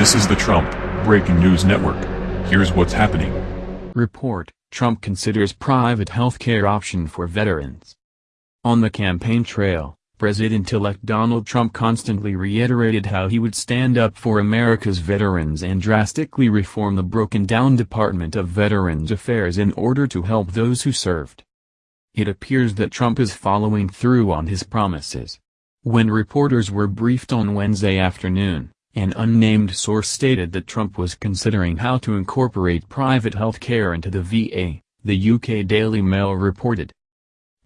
This is the Trump Breaking News Network. Here's what's happening. Report, Trump considers private healthcare option for veterans. On the campaign trail, President-elect Donald Trump constantly reiterated how he would stand up for America's veterans and drastically reform the broken-down Department of Veterans Affairs in order to help those who served. It appears that Trump is following through on his promises. When reporters were briefed on Wednesday afternoon, an unnamed source stated that Trump was considering how to incorporate private health care into the VA, the UK Daily Mail reported.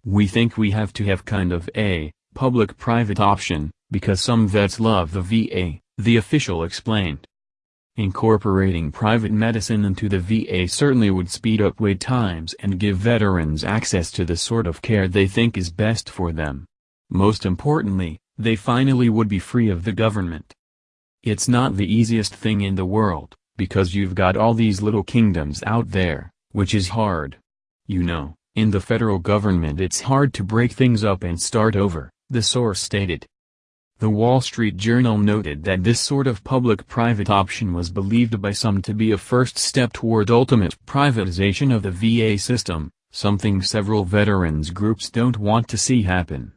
We think we have to have kind of a public-private option, because some vets love the VA, the official explained. Incorporating private medicine into the VA certainly would speed up wait times and give veterans access to the sort of care they think is best for them. Most importantly, they finally would be free of the government. It's not the easiest thing in the world, because you've got all these little kingdoms out there, which is hard. You know, in the federal government it's hard to break things up and start over, the source stated. The Wall Street Journal noted that this sort of public-private option was believed by some to be a first step toward ultimate privatization of the VA system, something several veterans groups don't want to see happen.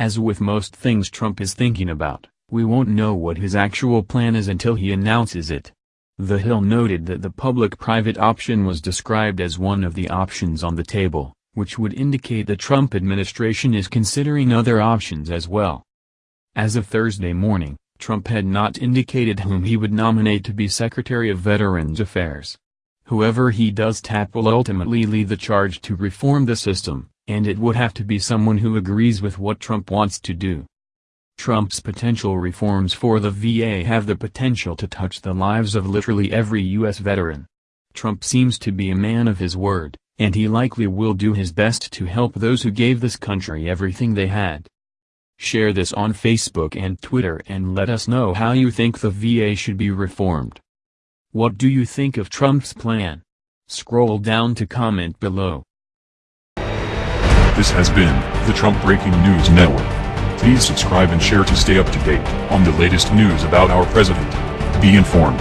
As with most things Trump is thinking about, we won't know what his actual plan is until he announces it. The Hill noted that the public-private option was described as one of the options on the table, which would indicate the Trump administration is considering other options as well. As of Thursday morning, Trump had not indicated whom he would nominate to be Secretary of Veterans Affairs. Whoever he does tap will ultimately lead the charge to reform the system, and it would have to be someone who agrees with what Trump wants to do. Trump's potential reforms for the VA have the potential to touch the lives of literally every U.S. veteran. Trump seems to be a man of his word, and he likely will do his best to help those who gave this country everything they had. Share this on Facebook and Twitter and let us know how you think the VA should be reformed. What do you think of Trump's plan? Scroll down to comment below. This has been the Trump Breaking News Network. Please subscribe and share to stay up to date on the latest news about our president. Be informed.